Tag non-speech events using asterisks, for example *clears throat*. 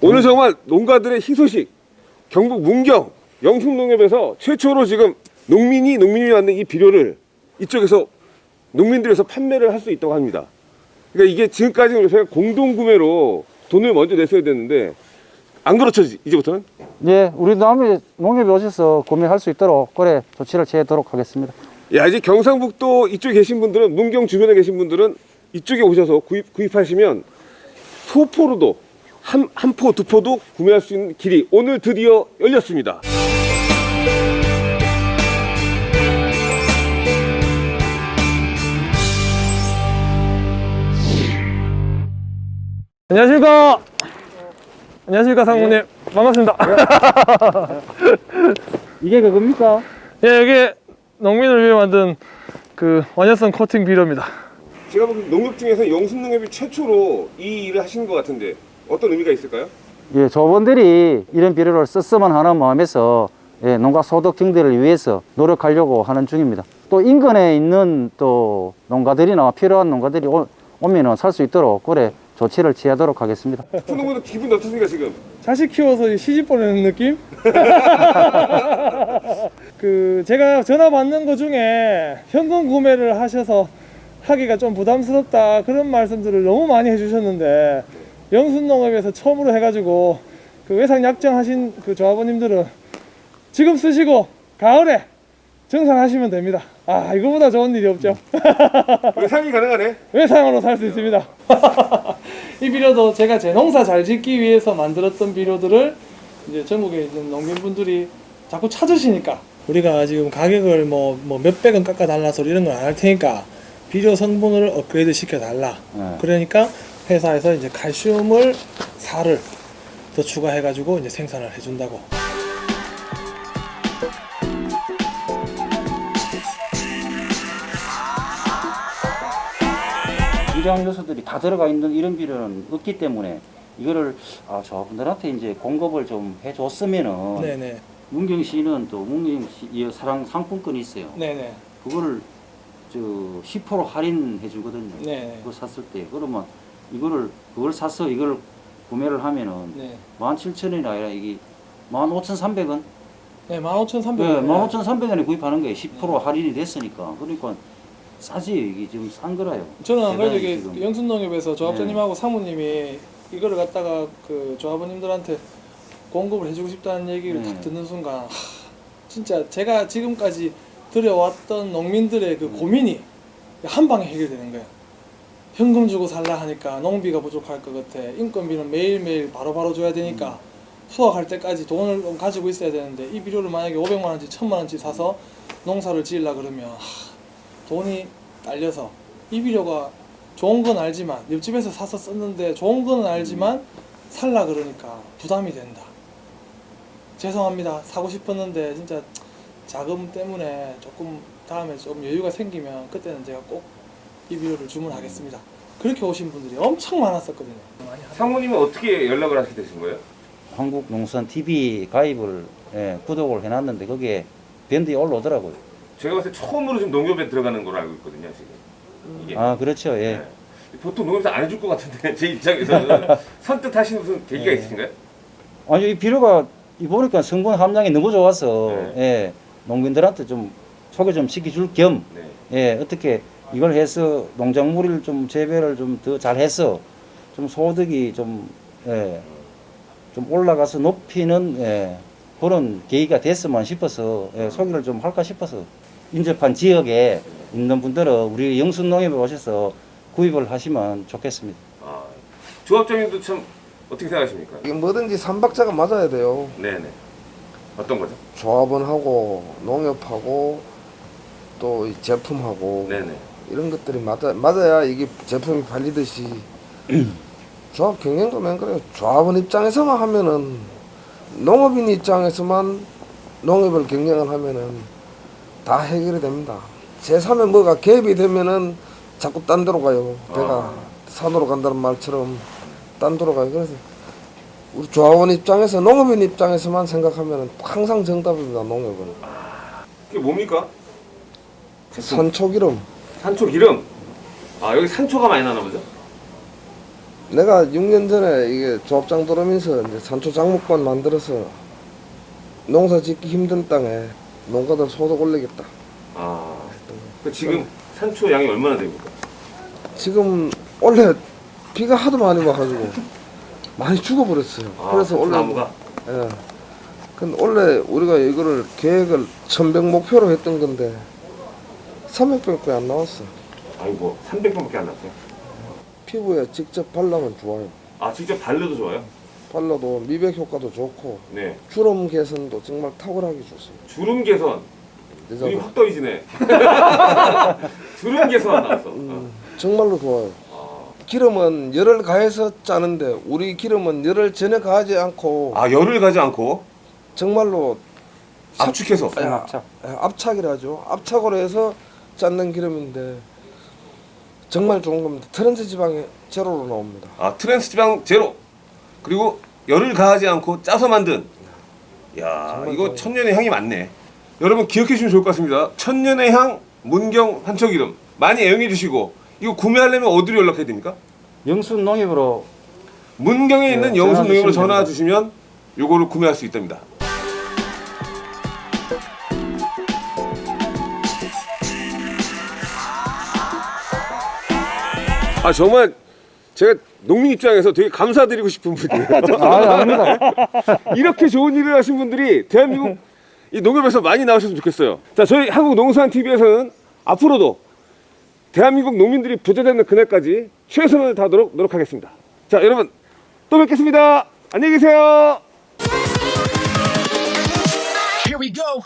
오늘 정말 농가들의 희소식 경북 문경 영숙농협에서 최초로 지금 농민이 농민이 만든 이 비료를 이쪽에서 농민들에서 판매를 할 수 있다고 합니다. 그러니까 이게 지금까지 저희가 공동 구매로 돈을 먼저 냈어야 되는데 안 그렇죠 이- 이제부터는? 예, 우리 남이 농협에 오셔서 구매할 수 있도록 그래 조치를 취하도록 하겠습니다. 야 이제 경상북도 이쪽에 계신 분들은 문경 주변에 계신 분들은 이쪽에 오셔서 구입 구입하시면 소포로도 한 한 포 두 포도 구매할 수 있는 길이 오늘 드디어 열렸습니다. 안녕하십니까. 안녕하십니까 상무님 반갑습니다. *laughs* 이게 그겁니까? 예 여기 농민을 위해 만든 그 완연성 코팅 비료입니다. 제가 보기엔 농협 중에서 영순농협이 최초로 이 일을 하시는 것 같은데 어떤 의미가 있을까요? 예, 조원들이 이런 비료를 썼으면 하는 마음에서 예, 농가 소득 증대를 위해서 노력하려고 하는 중입니다. 또 인근에 있는 또 농가들이나 필요한 농가들이 오, 오면은 살 수 있도록 그래 조치를 취하도록 하겠습니다. 푸농부도 기분이 어떻습니까 지금? 자식 키워서 시집 보내는 느낌? *laughs* 그 제가 전화 받는 거 중에 현금 구매를 하셔서 하기가 좀 부담스럽다 그런 말씀들을 너무 많이 해주셨는데 영순농업에서 처음으로 해가지고 그 외상 약정하신 그 조합원님들은 지금 쓰시고 가을에 정산하시면 됩니다. 아 이거보다 좋은 일이 없죠. 외상이 가능하네. *laughs* 외상으로 살 수 있습니다. *laughs* 이 비료도 제가 제 농사 잘 짓기 위해서 만들었던 비료들을 이제 전국에 있는 농민분들이 자꾸 찾으시니까 우리가 지금 가격을 뭐, 뭐 몇백 원 깎아 달라 소리 이런 건 안 할 테니까 비료 성분을 업그레이드 시켜 달라. 네. 그러니까 회사에서 이제 칼슘을 살을 더 추가해 가지고 이제 생산을 해 준다고. 유량 요소들이 다 들어가 있는 이런 비료는 없기 때문에 이거를 아, 저분들한테 이제 공급을 좀 해줬으면은 네, 네. 문경 시는 또 문경시 이 사랑 상품권이 있어요. 네, 네. 그거를 저 10% 할인해 주거든요. 네. 그거 샀을 때 그러면 이거를 그걸 사서 이걸 구매를 하면은 네. 17,000원이 아니라 이게 15,300원? 네, 15,300원. 네, 15,300원에 구입하는 거예요. 10% 할인이 됐으니까. 그러니까 싸지 이게 지금 싼 거라요. 저는 안 그래도 이게. 영순농협에서 조합장님하고 사모님이 이거를 갖다가 그 조합원님들한테 공급을 해주고 싶다는 얘기를 네. 딱 듣는 순간 하, 진짜 제가 지금까지 들여왔던 농민들의 그 고민이 한 방에 해결되는 거예요. 현금 주고 살라 하니까 농비가 부족할 것 같아. 인건비는 매일매일 바로바로 줘야 되니까 수확할 때까지 돈을 좀 가지고 있어야 되는데 이 비료를 만약에 500만 원치, 1000만 원치 사서 농사를 지으려 그러면 하, 돈이 딸려서 이 비료가 좋은 건 알지만 옆집에서 사서 썼는데 좋은 건 알지만 살라 그러니까 부담이 된다. 죄송합니다. 사고 싶었는데 진짜 자금 때문에 조금 다음에 좀 여유가 생기면 그때는 제가 꼭 이 비료를 주문하겠습니다. 그렇게 오신 분들이 엄청 많았었거든요. 사모님은 어떻게 연락을 하시게 되신 거예요? 한국농선 TV 가입을 예, 구독을 해놨는데 거기에 밴드에 올라오더라고요. 제가 봤을 때 처음으로 지금 농협에 들어가는 걸로 알고 있거든요 지금. 이게. 아 그렇죠. 예. 네. 보통 농협에서 안 해줄 것 같은데 *laughs* 제 입장에서는 *laughs* 선뜻하신 무슨 계기가 네. 있으신가요? 아니 이 비료가 이 보니까 성분 함량이 너무 좋아서 네. 예, 농민들한테 좀 소개 좀 시켜줄 겸 네. 예, 어떻게 이걸 해서 농작물을 좀 재배를 좀 더 잘 해서 좀 소득이 좀, 예, 좀 올라가서 높이는 예, 그런 계기가 됐으면 싶어서 예, 소개를 좀 할까 싶어서 인접한 지역에 있는 분들은 우리 영순농협에 오셔서 구입을 하시면 좋겠습니다. 아, 조합장님도 참 어떻게 생각하십니까? 이게 뭐든지 삼박자가 맞아야 돼요. 네네. 어떤 거죠? 조합원하고 농협하고 또이 제품하고 네네. 이런 것들이 맞아, 맞아야 이게 제품이 팔리듯이 *clears throat* 조합 경영도 맨 그래요. 조합원 입장에서만 하면은 농업인 입장에서만 농업을 경영을 하면은 다 해결이 됩니다. 제3의 뭐가 개입이 되면은 자꾸 딴 데로 가요. 배가 아. 산으로 간다는 말처럼 딴 데로 가요. 그래서 우리 조합원 입장에서 농업인 입장에서만 생각하면은 항상 정답입니다. 농업은 그게 뭡니까? 산초기름 산초 기름. 아 여기 산초가 많이 나나 보죠? 내가 6년 전에 이게 조합장 들어오면서 이제 산초 작목반 만들어서 농사 짓기 힘든 땅에 농가들 소득 올리겠다. 아그 지금 산초 양이 얼마나 됩니까? 지금 원래 비가 하도 많이 와가지고 많이 죽어버렸어요. 아, 그래서 원래 나무가 예. 근데 원래 우리가 이거를 계획을 1100 목표로 했던 건데 300밖에 안 나왔어. 아이고 300번밖에 안 났어요. 피부에 직접 발라면 좋아요. 아 직접 발려도 좋아요? 발라도 미백 효과도 좋고 네. 주름 개선도 정말 탁월하게 좋습니다. 주름 개선 눈이 여자분. 확 떠이지네. *laughs* 주름 개선 나왔어. 어. 음, 정말로 좋아요. 아. 기름은 열을 가해서 짜는데 우리 기름은 열을 전혀 가하지 않고 아 열을 가지 않고 정말로 압축해서 예, 압착. 예, 압착이라죠. 압착으로 해서 짰는 기름인데 정말 좋은 겁니다. 트랜스 지방이 제로로 나옵니다. 아 트랜스 지방 제로 그리고 열을 가하지 않고 짜서 만든 야 이거 좋아요. 천년의 향이 많네 여러분 기억해 주시면 좋을 것 같습니다 천년의 향 문경 한초기름 많이 애용해 주시고 이거 구매하려면 어디로 연락해야 됩니까? 영순 농협으로 문경에 있는 네, 영순 전화 농협으로 주시면 전화. 주시면 요거를 구매할 수 있답니다 아 정말 제가 농민 입장에서 되게 감사드리고 싶은 분이에요 아 아닙니다. *laughs* 이렇게 좋은 일을 하신 분들이 대한민국 이 농협에서 많이 나오셨으면 좋겠어요. 자, 저희 한국농수산 TV에서는 앞으로도 대한민국 농민들이 부재되는 그날까지 최선을 다하도록 노력하겠습니다. 자 여러분 또 뵙겠습니다. 안녕히 계세요. Here we go.